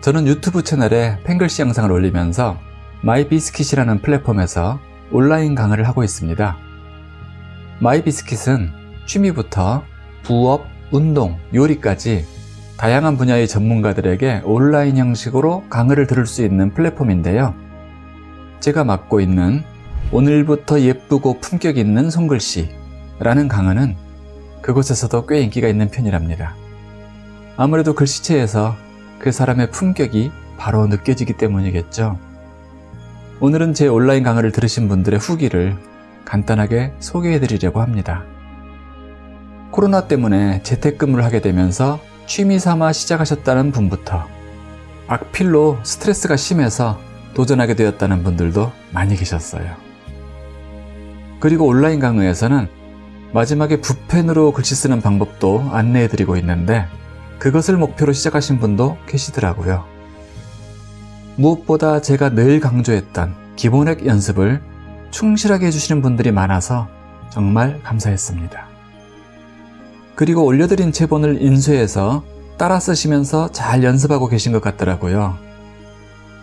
저는 유튜브 채널에 펜글씨 영상을 올리면서 마이비스킷이라는 플랫폼에서 온라인 강의를 하고 있습니다. 마이비스킷은 취미부터 부업, 운동, 요리까지 다양한 분야의 전문가들에게 온라인 형식으로 강의를 들을 수 있는 플랫폼인데요. 제가 맡고 있는 오늘부터 예쁘고 품격 있는 손글씨 라는 강의는 그곳에서도 꽤 인기가 있는 편이랍니다. 아무래도 글씨체에서 그 사람의 품격이 바로 느껴지기 때문이겠죠. 오늘은 제 온라인 강의를 들으신 분들의 후기를 간단하게 소개해 드리려고 합니다. 코로나 때문에 재택근무를 하게 되면서 취미 삼아 시작하셨다는 분부터 악필로 스트레스가 심해서 도전하게 되었다는 분들도 많이 계셨어요. 그리고 온라인 강의에서는 마지막에 붓펜으로 글씨 쓰는 방법도 안내해 드리고 있는데 그것을 목표로 시작하신 분도 계시더라고요. 무엇보다 제가 늘 강조했던 기본액 연습을 충실하게 해주시는 분들이 많아서 정말 감사했습니다. 그리고 올려드린 제본을 인쇄해서 따라 쓰시면서 잘 연습하고 계신 것 같더라고요.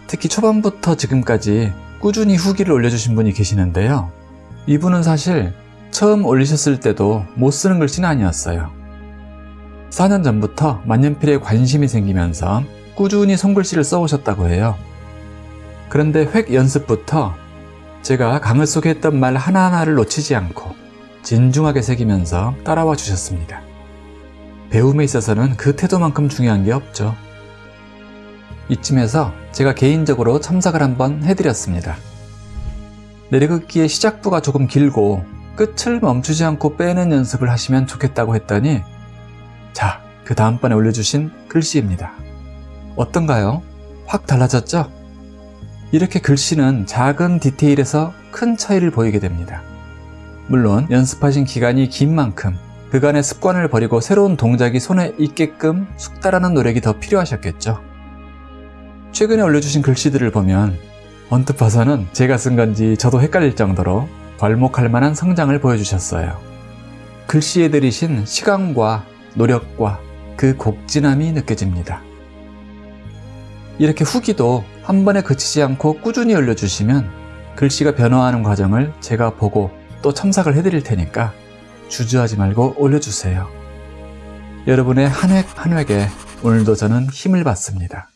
특히 초반부터 지금까지 꾸준히 후기를 올려주신 분이 계시는데요. 이분은 사실 처음 올리셨을 때도 못 쓰는 글씨는 아니었어요. 4년 전부터 만년필에 관심이 생기면서 꾸준히 손글씨를 써오셨다고 해요. 그런데 획 연습부터 제가 강을 속에 했던 말 하나하나를 놓치지 않고 진중하게 새기면서 따라와 주셨습니다. 배움에 있어서는 그 태도만큼 중요한 게 없죠. 이쯤에서 제가 개인적으로 첨삭을 한번 해드렸습니다. 내리긋기의 시작부가 조금 길고 끝을 멈추지 않고 빼는 연습을 하시면 좋겠다고 했더니 자, 그 다음번에 올려주신 글씨입니다. 어떤가요? 확 달라졌죠? 이렇게 글씨는 작은 디테일에서 큰 차이를 보이게 됩니다. 물론 연습하신 기간이 긴 만큼 그간의 습관을 버리고 새로운 동작이 손에 익게끔 숙달하는 노력이 더 필요하셨겠죠. 최근에 올려주신 글씨들을 보면 언뜻 봐서는 제가 쓴 건지 저도 헷갈릴 정도로 괄목할 만한 성장을 보여주셨어요. 글씨에 들이신 시간과 노력과 그 곡진함이 느껴집니다. 이렇게 후기도 한 번에 그치지 않고 꾸준히 올려주시면 글씨가 변화하는 과정을 제가 보고 또 첨삭을 해드릴 테니까 주저하지 말고 올려주세요. 여러분의 한 획 한 획에 오늘도 저는 힘을 받습니다.